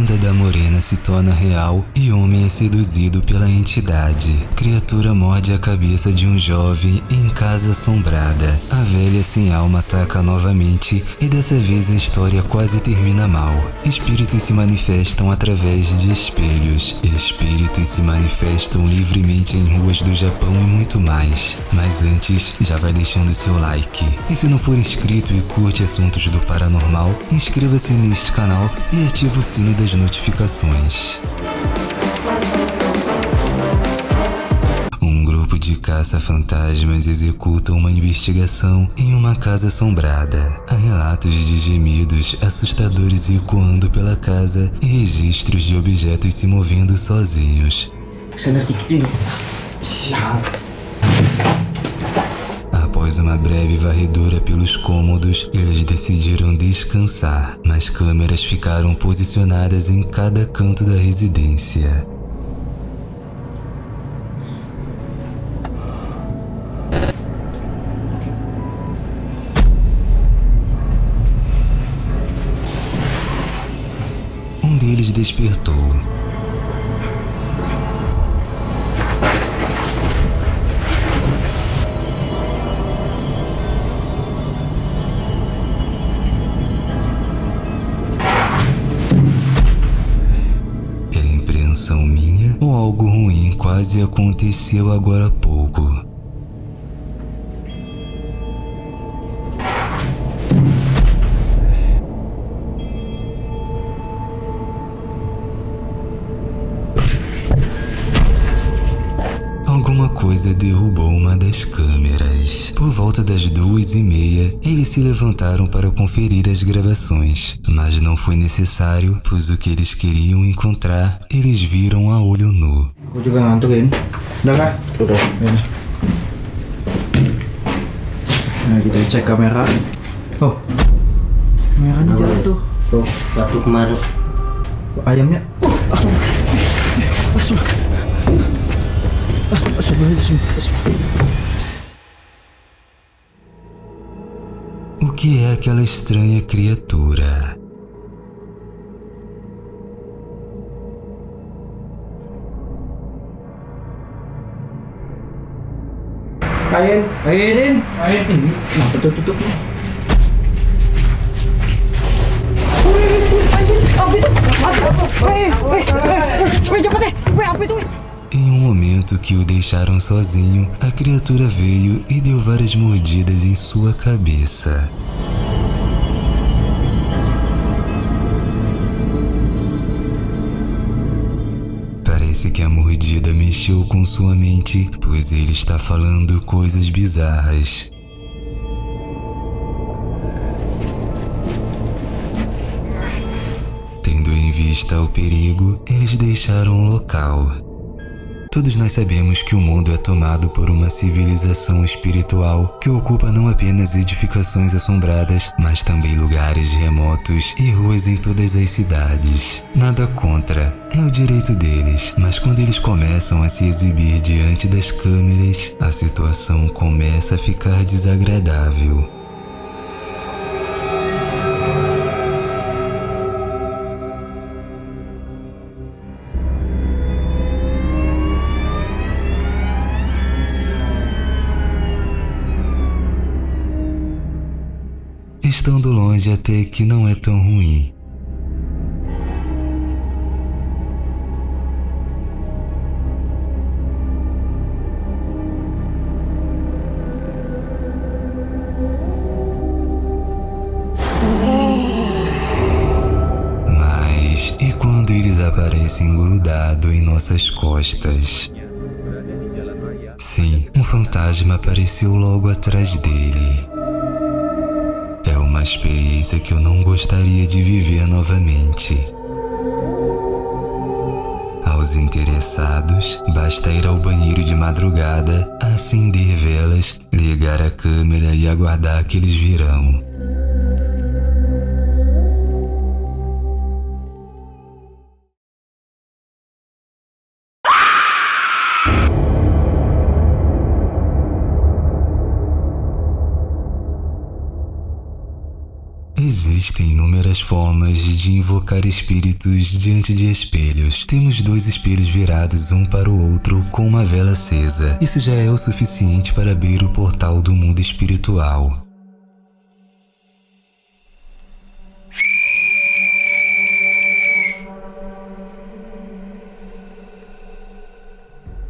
lenda da morena se torna real e homem é seduzido pela entidade. Criatura morde a cabeça de um jovem em casa assombrada. A velha sem alma ataca novamente e dessa vez a história quase termina mal. Espíritos se manifestam através de espelhos. Espíritos se manifestam livremente em ruas do Japão e muito mais. Mas antes, já vai deixando seu like. E se não for inscrito e curte assuntos do paranormal, inscreva-se neste canal e ative o sino das notificações. Um grupo de caça-fantasmas executa uma investigação em uma casa assombrada. Há relatos de gemidos assustadores ecoando pela casa e registros de objetos se movendo sozinhos. Após uma breve varredura pelos cômodos, eles decidiram descansar, mas câmeras ficaram posicionadas em cada canto da residência. Um deles despertou. Algo ruim quase aconteceu agora há pouco? Coisa derrubou uma das câmeras. Por volta das duas e meia, eles se levantaram para conferir as gravações, mas não foi necessário, pois o que eles queriam encontrar, eles viram a olho nu. Nah kita cek kamera. Oh. Kameranya jatuh. Tuh, waktu kemarin Ayamnya. Oh, langsung. Langsung. O que é aquela estranha criatura? Ayin. Ayin. Ayin. Ini kenapa tutup nih? Em um momento que o deixaram sozinho, a criatura veio e deu várias mordidas em sua cabeça. Parece que a mordida mexeu com sua mente, pois ele está falando coisas bizarras. Tendo em vista o perigo, eles deixaram o local. Todos nós sabemos que o mundo é tomado por uma civilização espiritual que ocupa não apenas edificações assombradas, mas também lugares remotos e ruas em todas as cidades. Nada contra, é o direito deles, mas quando eles começam a se exibir diante das câmeras, a situação começa a ficar desagradável. Longe até que não é tão ruim. Mas e quando eles aparecem grudado em nossas costas? Sim, um fantasma apareceu logo atrás dele. Experiência que eu não gostaria de viver novamente. Aos interessados, basta ir ao banheiro de madrugada, acender velas, ligar a câmera e aguardar que eles virão. Formas de invocar espíritos diante de espelhos. Temos dois espelhos virados um para o outro com uma vela acesa. Isso já é o suficiente para abrir o portal do mundo espiritual.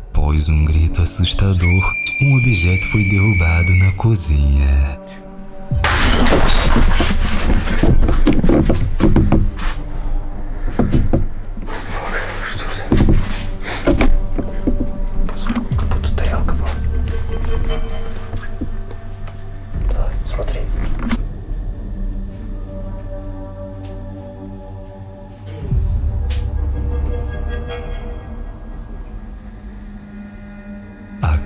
Após um grito assustador, um objeto foi derrubado na cozinha.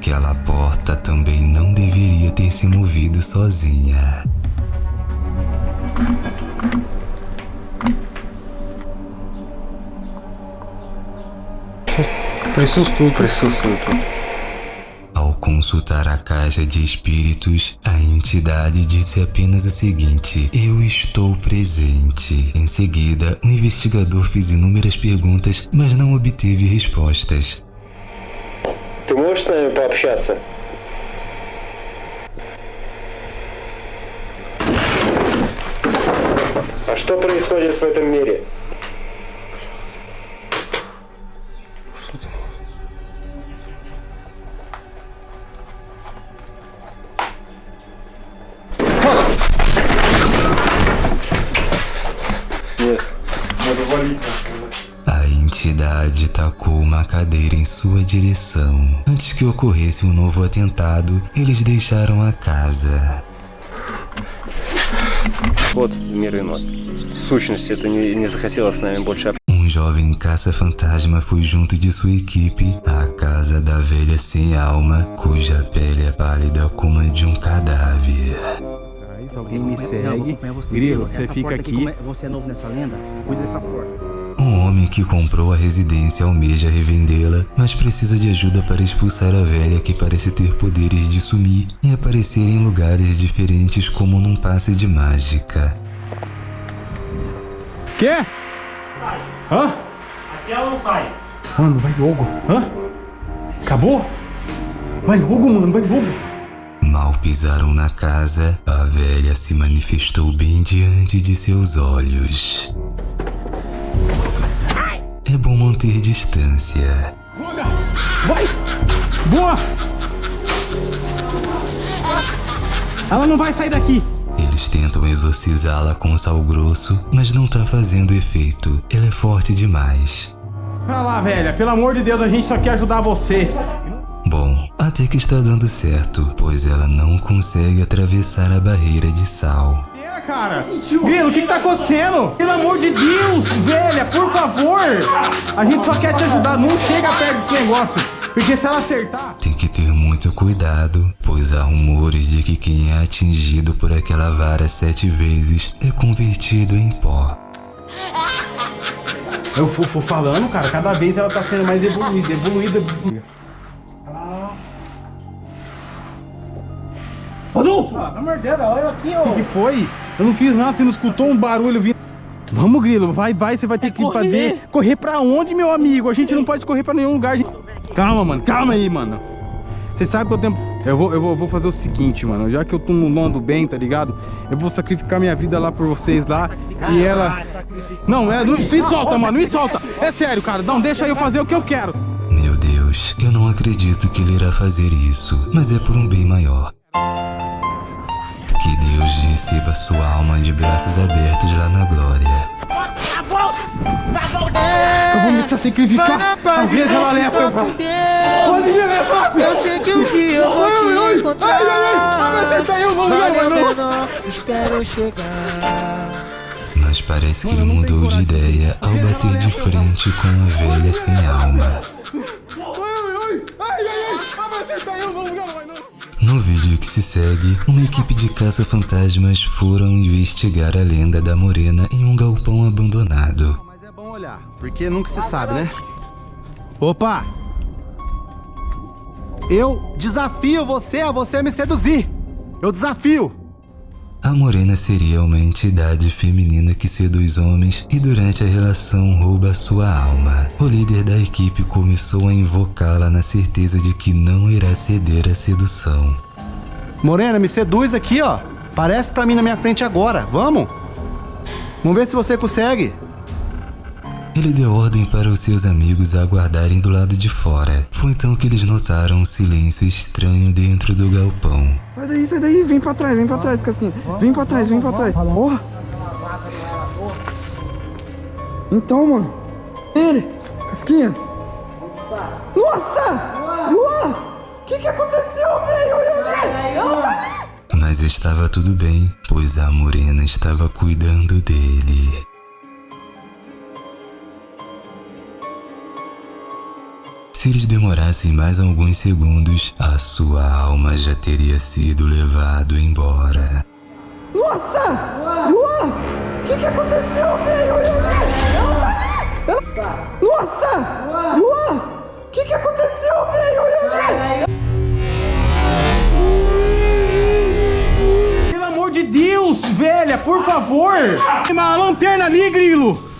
Aquela porta também não deveria ter se movido sozinha. Присутствует, присутствует тут. Ao consultar a caixa de espíritos, a entidade disse apenas o seguinte: Eu estou presente. Em seguida, o investigador fez inúmeras perguntas, mas não obteve respostas. Ты можешь с нами пообщаться? А что происходит в этом мире? Se ocorresse um novo atentado, eles deixaram a casa. Um jovem caça-fantasma foi junto de sua equipe à casa da velha sem alma, cuja pele é pálida como a de um cadáver. Alguém me segue. É grilo, você fica aqui. É? Você é novo nessa lenda? Cuida dessa porta. Homem que comprou a residência almeja revendê-la, mas precisa de ajuda para expulsar a velha que parece ter poderes de sumir e aparecer em lugares diferentes como num passe de mágica. Quê? Hã? Aqui ela não sai. Mano, vai logo. Hã? Acabou? Vai logo, mano, vai logo. Mal pisaram na casa, a velha se manifestou bem diante de seus olhos. É bom manter distância. Vai! Boa! Ela não vai sair daqui. Eles tentam exorcizá-la com sal grosso, mas não tá fazendo efeito. Ela é forte demais. Pra lá, velha. Pelo amor de Deus, a gente só quer ajudar você. Bom, até que está dando certo, pois ela não consegue atravessar a barreira de sal. Cara. Grilo, o que, que tá acontecendo? Pelo amor de Deus, velha, por favor. A gente só quer te ajudar. Não chega perto desse negócio. Porque se ela acertar... Tem que ter muito cuidado, pois há rumores de que quem é atingido por aquela vara sete vezes é convertido em pó. Eu fui, fui falando, cara, cada vez ela tá sendo mais evoluída, evoluída. Rodolfo! Ah, Deus, olha aqui, ó. O que foi? Eu não fiz nada, você não escutou um barulho vindo. Vamos, Grilo, vai, vai, você vai ter que ir fazer. Correr pra onde, meu amigo? A gente não pode correr pra nenhum lugar. gente. Calma, mano, calma aí, mano. Você sabe que eu tenho. Eu vou, eu vou, eu vou fazer o seguinte, mano. Já que eu tô no ando bem, tá ligado? Eu vou sacrificar minha vida lá por vocês lá. E ela. Não, é, não me solta, mano, me solta. É sério, cara. Não, deixa eu fazer o que eu quero. Meu Deus, eu não acredito que ele irá fazer isso, mas é por um bem maior. Receba sua alma de braços abertos lá na glória. Eu vou me sacrificar. Às vezes ela pra. Pode me levar, Eu sei que um dia eu vou te encontrar. Ai, ai, ai, não. pena, espero eu chegar. Mas parece que ele mudou de ideia ao bater de frente com a velha sem alma. Ai, ai, ai, ai, ai, ah, vai acertar eu, não, não, não, não. No vídeo que se segue, uma equipe de caça-fantasmas foram investigar a lenda da morena em um galpão abandonado. Mas é bom olhar, porque nunca se sabe, né? Opa! Eu desafio você a você me seduzir. Eu desafio. A morena seria uma entidade feminina que seduz homens e durante a relação rouba sua alma. O líder da equipe começou a invocá-la na certeza de que não irá ceder à sedução. Morena, me seduz aqui, ó. Parece pra mim na minha frente agora. Vamos? Vamos ver se você consegue. Ele deu ordem para os seus amigos aguardarem do lado de fora. Foi então que eles notaram um silêncio estranho dentro do galpão. Sai daí, sai daí. Vem pra trás, vem pra trás, Casquinha. Vem pra trás, vem pra trás. Porra. Então, mano. Ele. Casquinha. Nossa! Luan! O que que aconteceu, velho? Olha Mas estava tudo bem, pois a morena estava cuidando dele. Se eles demorassem mais alguns segundos, a sua alma já teria sido levado embora. Nossa! Luan! O que que aconteceu, velho? Nossa! Luan! O que que aconteceu, velho? Pelo amor de Deus, velha, por favor. Tem uma lanterna ali, grilo.